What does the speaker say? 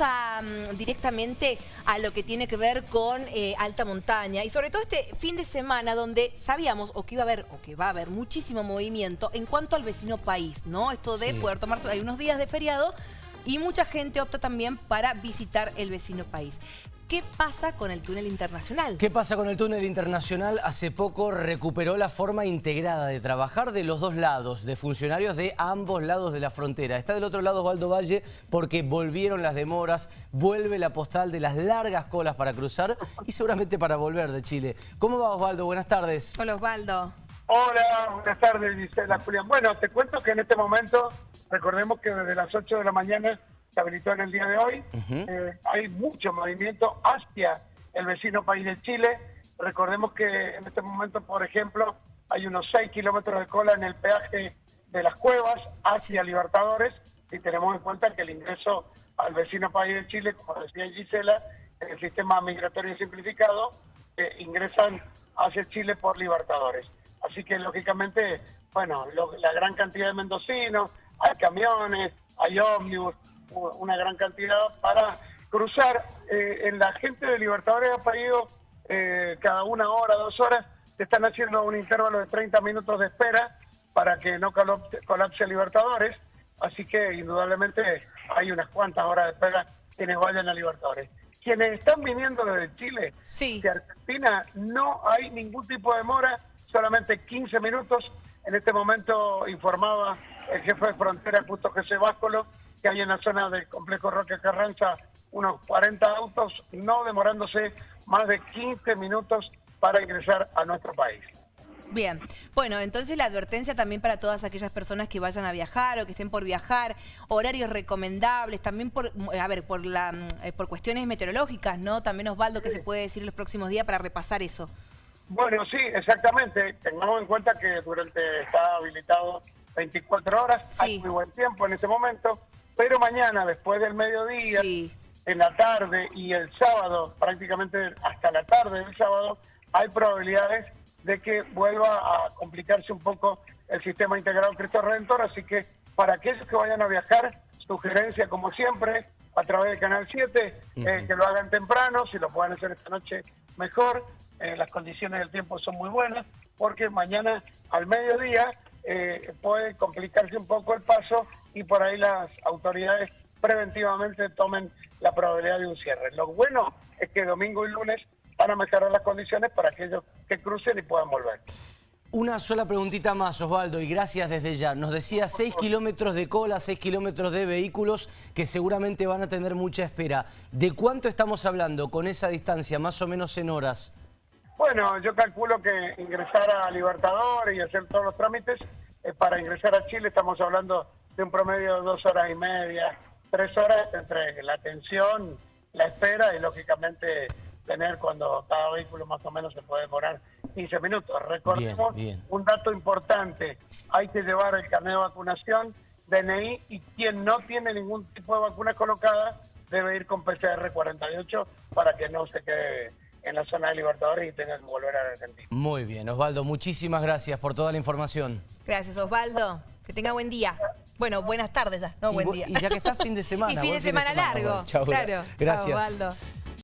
mm, directamente a lo que tiene que ver con eh, alta montaña y sobre todo este fin de semana donde sabíamos o que iba a haber o que va a haber muchísimo movimiento en cuanto al vecino país, ¿no? Esto de poder tomarse, hay unos días de feriado y mucha gente opta también para visitar el vecino país. ¿Qué pasa con el túnel internacional? ¿Qué pasa con el túnel internacional? Hace poco recuperó la forma integrada de trabajar de los dos lados, de funcionarios de ambos lados de la frontera. Está del otro lado Osvaldo Valle porque volvieron las demoras, vuelve la postal de las largas colas para cruzar y seguramente para volver de Chile. ¿Cómo va Osvaldo? Buenas tardes. Hola Osvaldo. Hola, buenas tardes Gisela Julián. Bueno, te cuento que en este momento, recordemos que desde las 8 de la mañana se habilitó en el día de hoy. Eh, hay mucho movimiento hacia el vecino país de Chile. Recordemos que en este momento, por ejemplo, hay unos 6 kilómetros de cola en el peaje de las cuevas hacia Libertadores y tenemos en cuenta que el ingreso al vecino país de Chile, como decía Gisela, en el sistema migratorio simplificado, eh, ingresan hacia Chile por Libertadores. Así que, lógicamente, bueno, la gran cantidad de mendocinos, hay camiones, hay ómnibus, una gran cantidad para cruzar. Eh, en la gente de Libertadores ha parido eh, cada una hora, dos horas, se están haciendo un intervalo de 30 minutos de espera para que no colapse, Libertadores. Así que indudablemente hay unas cuantas horas de espera quienes vayan a Libertadores. Quienes están viniendo desde Chile, sí. de Argentina, no hay ningún tipo de demora, solamente 15 minutos. En este momento informaba el jefe de frontera, Justo José Váscolo, que hay en la zona del complejo Roque Carranza unos 40 autos, no demorándose más de 15 minutos para ingresar a nuestro país. Bien, bueno, entonces la advertencia también para todas aquellas personas que vayan a viajar o que estén por viajar, horarios recomendables, también por, a ver, por, la, eh, por cuestiones meteorológicas, ¿no? También Osvaldo, ¿qué se puede decir los próximos días para repasar eso? Bueno, sí, exactamente. Tengamos en cuenta que durante está habilitado 24 horas, hay muy buen tiempo en este momento, pero mañana, después del mediodía, en la tarde y el sábado, prácticamente hasta la tarde del sábado, hay probabilidades de que vuelva a complicarse un poco el sistema integrado Cristo Redentor, así que para aquellos que vayan a viajar, sugerencia como siempre, a través del Canal 7, eh, que lo hagan temprano, si lo pueden hacer esta noche mejor, eh, las condiciones del tiempo son muy buenas, porque mañana al mediodía eh, puede complicarse un poco el paso y por ahí las autoridades preventivamente tomen la probabilidad de un cierre. Lo bueno es que domingo y lunes van a mejorar las condiciones para aquellos que crucen y puedan volver. Una sola preguntita más, Osvaldo, y gracias desde ya. Nos decía 6 kilómetros de cola, 6 kilómetros de vehículos que seguramente van a tener mucha espera. ¿De cuánto estamos hablando con esa distancia, más o menos en horas? Bueno, yo calculo que ingresar a Libertador y hacer todos los trámites, eh, para ingresar a Chile estamos hablando de un promedio de dos horas y media, tres horas entre la atención, la espera y lógicamente tener cuando cada vehículo más o menos se puede demorar 15 minutos. Recordemos un dato importante, hay que llevar el carnet de vacunación, DNI, y quien no tiene ningún tipo de vacuna colocada debe ir con PCR 48 para que no se quede en la zona de Libertadores y tenga que volver a Argentina. Muy bien, Osvaldo, muchísimas gracias por toda la información. Gracias, Osvaldo. Que tenga buen día. Bueno, buenas tardes, no buen día. Y ya que está fin de semana. y fin de semana, largo. Chao, claro. Gracias. Osvaldo.